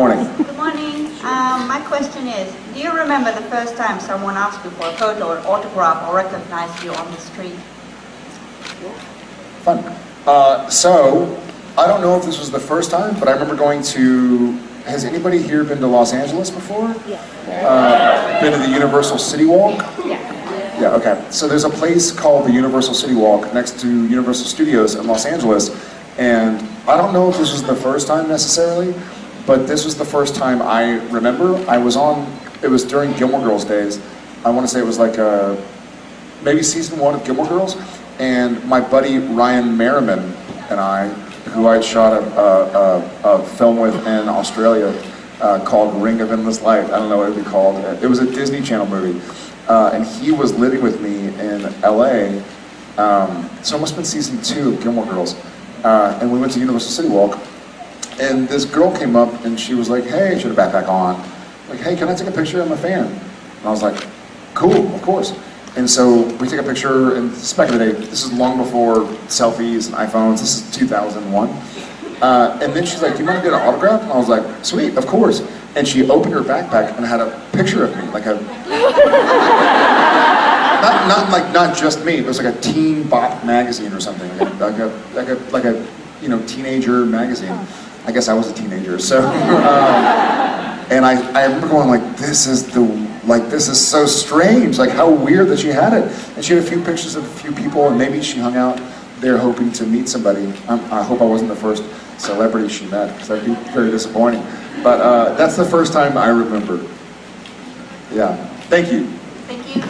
morning. Good morning. Um, my question is, do you remember the first time someone asked you for a photo, or autograph, or recognized you on the street? Fun. Uh, so, I don't know if this was the first time, but I remember going to, has anybody here been to Los Angeles before? Yeah. Uh, been to the Universal City Walk? Yeah. Yeah, okay. So there's a place called the Universal City Walk next to Universal Studios in Los Angeles. And I don't know if this was the first time necessarily, but this was the first time I remember. I was on, it was during Gilmore Girls days. I want to say it was like uh maybe season one of Gilmore Girls. And my buddy Ryan Merriman and I, who I'd shot a, a, a, a film with in Australia uh, called Ring of Endless Light. I don't know what it would be called. It was a Disney Channel movie. Uh, and he was living with me in LA. Um, so it must have been season two of Gilmore Girls. Uh, and we went to Universal City Walk. And this girl came up and she was like, hey, she had a backpack on. Like, hey, can I take a picture? I'm a fan. And I was like, cool, of course. And so we take a picture, and this is back in the day, this is long before selfies and iPhones, this is 2001. Uh, and then she's like, do you want to get an autograph? And I was like, sweet, of course. And she opened her backpack and had a picture of me, like a, not, not like, not just me, it was like a teen bop magazine or something, like a, like a, like a, like a you know, teenager magazine. I guess I was a teenager, so. um, and I, I remember going like, this is the, like, this is so strange, like how weird that she had it. And she had a few pictures of a few people, and maybe she hung out there hoping to meet somebody. Um, I hope I wasn't the first celebrity she met, because that'd be very disappointing. But uh, that's the first time I remember. Yeah, thank you. Thank you.